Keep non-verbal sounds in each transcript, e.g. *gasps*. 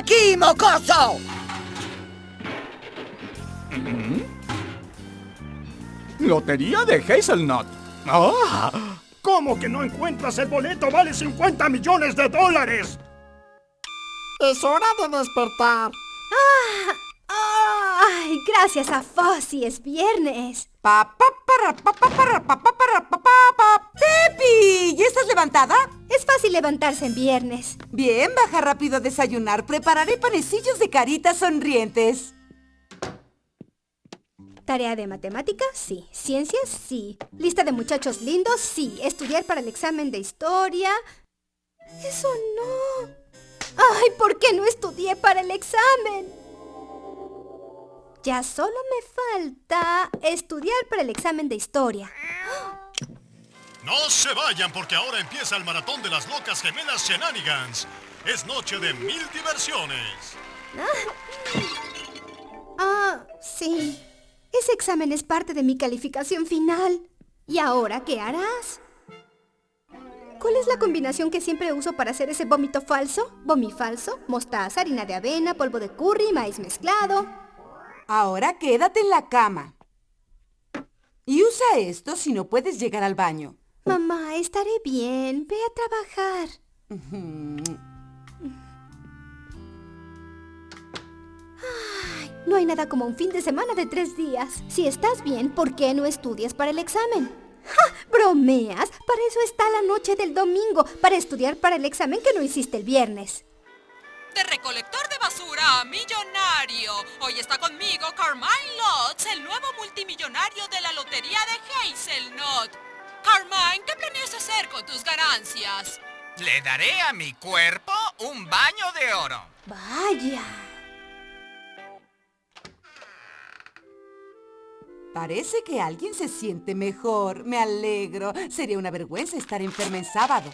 aquí, mocoso! Lotería de Hazelnut. ¡Ah! ¿Cómo que no encuentras el boleto? ¡Vale 50 millones de dólares! Es hora de despertar. ¡Ay! Gracias a Fossi es viernes. Pa, pa, para, pa, pa, para, pa, pa, para, pa, pa, pa. ¡Pepi! ¿Ya estás levantada? Es fácil levantarse en viernes. Bien, baja rápido a desayunar. Prepararé panecillos de caritas sonrientes. Tarea de matemáticas, sí. Ciencias, sí. Lista de muchachos lindos, sí. Estudiar para el examen de historia. Eso no. Ay, ¿por qué no estudié para el examen? Ya solo me falta estudiar para el examen de historia. No se vayan porque ahora empieza el maratón de las locas gemelas Shenanigans. Es noche de mil diversiones. Ah, sí. Ese examen es parte de mi calificación final. ¿Y ahora qué harás? ¿Cuál es la combinación que siempre uso para hacer ese vómito falso? Vomifalso, mostaza, harina de avena, polvo de curry, maíz mezclado. Ahora quédate en la cama. Y usa esto si no puedes llegar al baño. Mamá, estaré bien. Ve a trabajar. Ay, no hay nada como un fin de semana de tres días. Si estás bien, ¿por qué no estudias para el examen? ¡Ja! ¿Bromeas? Para eso está la noche del domingo, para estudiar para el examen que no hiciste el viernes. De recolector de basura a millonario. Hoy está conmigo Carmine Lotz, el nuevo multimillonario de la lotería de Hazelnut. Carmine, ¿qué planeas hacer con tus ganancias? Le daré a mi cuerpo un baño de oro. Vaya. Parece que alguien se siente mejor. Me alegro. Sería una vergüenza estar enferma en sábado.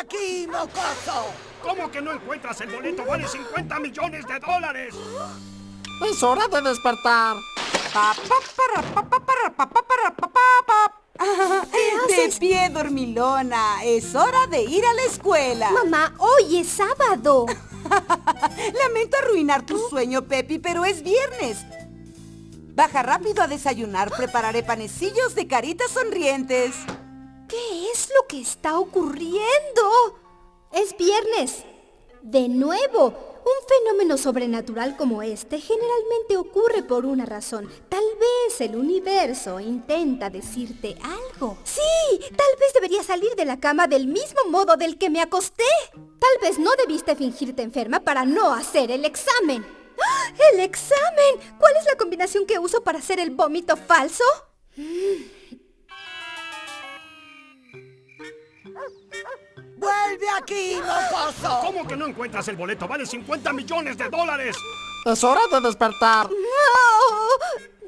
Aquí, mocoso! ¿Cómo que no encuentras el boleto? ¡Vale 50 millones de dólares! Es hora de despertar. De pie, dormilona. Es hora de ir a la escuela. Mamá, hoy es sábado. *laughs* Lamento arruinar tu sueño, Pepi, pero es viernes. Baja rápido a desayunar. Prepararé panecillos de caritas sonrientes. ¿Qué es lo que está ocurriendo? Es viernes. De nuevo, un fenómeno sobrenatural como este generalmente ocurre por una razón. Tal vez el universo intenta decirte algo. Sí, tal vez debería salir de la cama del mismo modo del que me acosté. Tal vez no debiste fingirte enferma para no hacer el examen. ¡Ah! ¡El examen! ¿Cuál es la combinación que uso para hacer el vómito falso? ¡Vuelve aquí, mocoso! ¿Cómo que no encuentras el boleto? ¡Vale 50 millones de dólares! Es hora de despertar. ¡No!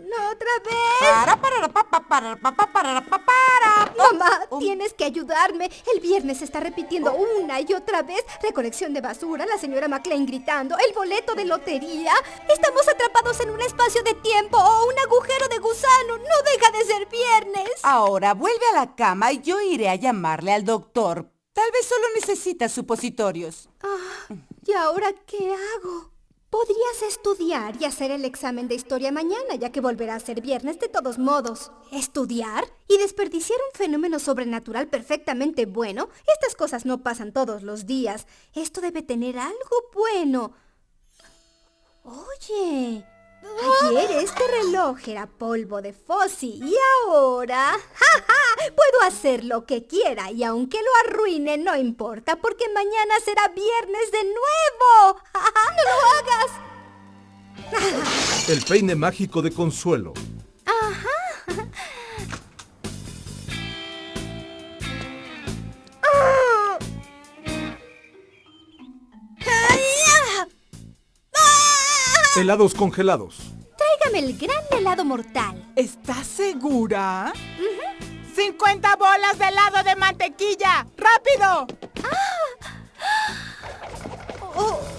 ¡No otra vez! Para, para, pa, pa, para, pa, pa, para, pa, para. Mamá, tienes que ayudarme. El viernes se está repitiendo una y otra vez. Recolección de basura, la señora McLean gritando, el boleto de lotería. Estamos atrapados en un espacio de tiempo o un agujero de gusano. No deja de ser viernes. Ahora vuelve a la cama y yo iré a llamarle al doctor. Tal vez solo necesita supositorios. Ah, ¿Y ahora qué hago? Podrías estudiar y hacer el examen de historia mañana, ya que volverá a ser viernes de todos modos. ¿Estudiar? ¿Y desperdiciar un fenómeno sobrenatural perfectamente bueno? Estas cosas no pasan todos los días. Esto debe tener algo bueno. Oye, ayer este reloj era polvo de Fossi y ahora... ¡Ja, ja! Puedo hacer lo que quiera y aunque lo arruine no importa porque mañana será viernes de nuevo. ¡Ja, ja! ¡No lo hagas! El peine mágico de Consuelo. ¡Ay, Helados congelados. Tráigame el gran helado mortal. ¿Estás segura? Uh -huh. 50 bolas de helado de mantequilla. ¡Rápido! Ah. *gasps* Oh.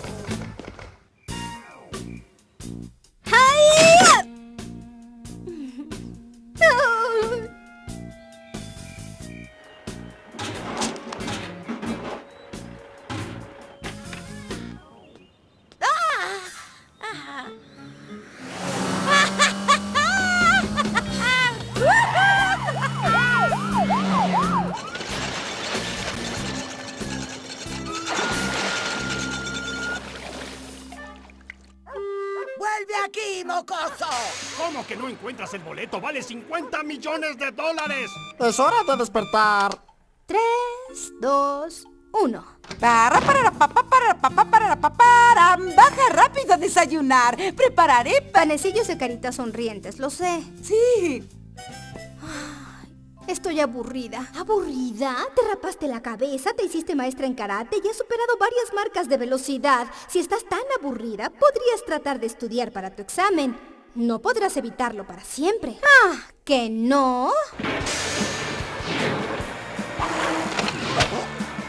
¿Cómo que no encuentras el boleto? ¡Vale 50 millones de dólares! Es hora de despertar. Tres, dos, uno. Para, para, papá, para, papá, para, papá, para. Baja rápido a desayunar. Prepararé pa- Panecillos de caritas sonrientes, lo sé. Sí. Estoy aburrida. ¿Aburrida? Te rapaste la cabeza, te hiciste maestra en karate y has superado varias marcas de velocidad. Si estás tan aburrida, podrías tratar de estudiar para tu examen. No podrás evitarlo para siempre. Ah, ¿que no?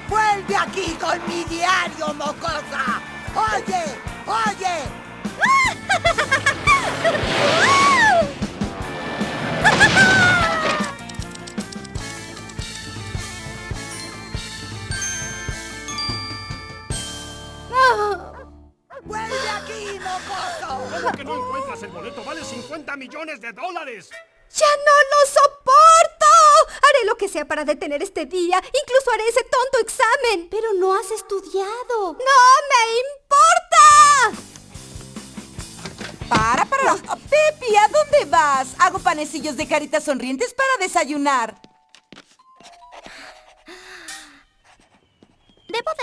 ¡Vuelve aquí con mi diario, mocosa! ¡Oye! ¡Oye! *laughs* ¡Vuelve aquí, mocoso! ¿Cómo que no encuentras el boleto? ¡Vale 50 millones de dólares! ¡Ya no lo soporto! Haré lo que sea para detener este día. Incluso haré ese tonto examen. Pero no has estudiado. ¡No me importa! Para, para. Pepi, ¿a dónde vas? Hago panecillos de caritas sonrientes para desayunar.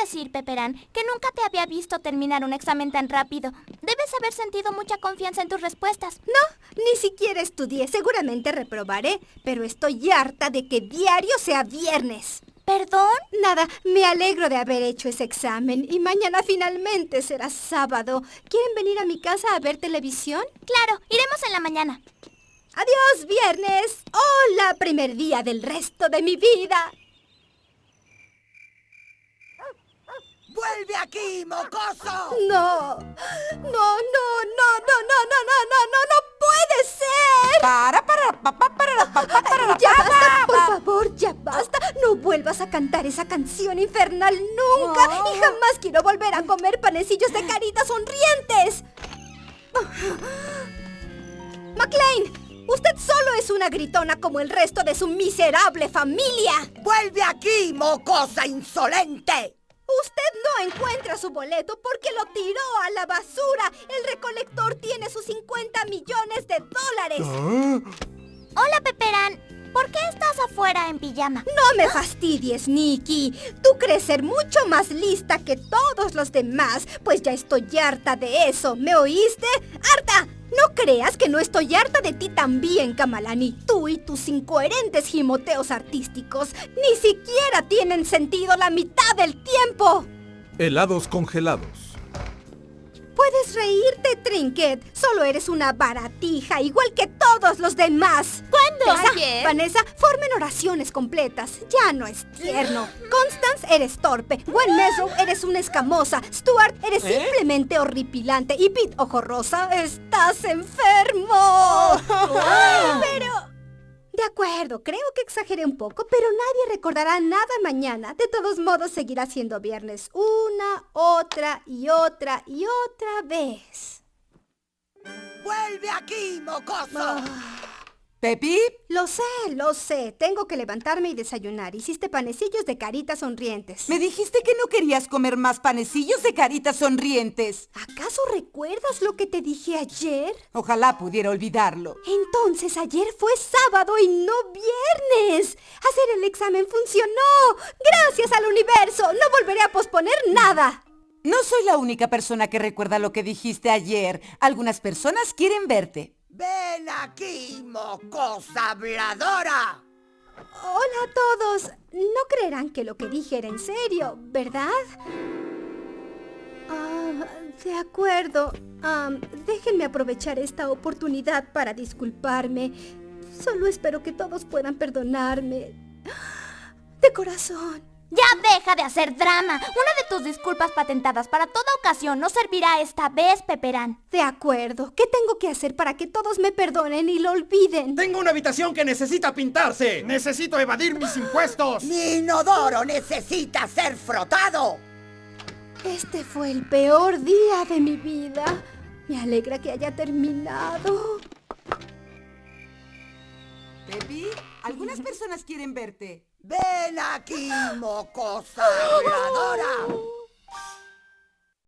Decir, Peperán, que nunca te había visto terminar un examen tan rápido. Debes haber sentido mucha confianza en tus respuestas. No, ni siquiera estudié. Seguramente reprobaré, pero estoy harta de que diario sea viernes. ¿Perdón? Nada, me alegro de haber hecho ese examen y mañana finalmente será sábado. ¿Quieren venir a mi casa a ver televisión? Claro, iremos en la mañana. Adiós, viernes. Hola, primer día del resto de mi vida. ¡Vuelve aquí, mocoso! No, no, no, no, no, no, no, no, no, no, no puede ser. Para, para, papá, para, papá, para, Ya basta, por favor, ya basta. No vuelvas a cantar esa canción infernal nunca. Y jamás quiero volver a comer panecillos de caritas sonrientes. McLean, usted solo es una gritona como el resto de su miserable familia. ¡Vuelve aquí, mocosa insolente! Usted no encuentra su boleto porque lo tiró a la basura. El recolector tiene sus 50 millones de dólares. Hola, Peperán. ¿Por qué estás afuera en pijama? No me fastidies, Nikki. Tú crees ser mucho más lista que todos los demás, pues ya estoy harta de eso. ¿Me oíste? ¡Harta! No creas que no estoy harta de ti también, Kamalani. Tú y tus incoherentes gimoteos artísticos ni siquiera tienen sentido la mitad del tiempo. Helados congelados. Puedes reírte, Trinket. Solo eres una baratija, igual que todos los demás. ¿Cuándo? Tessa, ¿Ayer? Vanessa, formen oraciones completas. Ya no es tierno. Constance, eres torpe. Gwen Mesrow, eres una escamosa. Stuart, eres simplemente horripilante. Y Pete Ojo Rosa, estás enfermo. *laughs* pero... De acuerdo, creo que exageré un poco, pero nadie recordará nada mañana. De todos modos, seguirá siendo viernes una, otra y otra y otra vez. ¡Vuelve aquí, mocoso! Pepi, Lo sé, lo sé. Tengo que levantarme y desayunar. Hiciste panecillos de caritas sonrientes. me dijiste que no querías comer más panecillos de caritas sonrientes. ¿Acaso recuerdas lo que te dije ayer? Ojalá pudiera olvidarlo. Entonces ayer fue sábado y no viernes. Hacer el examen funcionó. Gracias al universo. No volveré a posponer nada. No soy la única persona que recuerda lo que dijiste ayer. Algunas personas quieren verte. ¡Ven aquí, mocosa habladora! Hola a todos. No creerán que lo que dije era en serio, ¿verdad? Ah, de acuerdo. Am, déjenme aprovechar esta oportunidad para disculparme. Solo espero que todos puedan perdonarme. De corazón. Ya deja de hacer drama. Una de tus disculpas patentadas para toda ocasión no servirá esta vez, Peperán. De acuerdo. ¿Qué tengo que hacer para que todos me perdonen y lo olviden? Tengo una habitación que necesita pintarse. Necesito evadir mis impuestos. Mi inodoro necesita ser frotado. Este fue el peor día de mi vida. Me alegra que haya terminado. Pepi, algunas personas quieren verte. Ven aquí, mocosa habladora.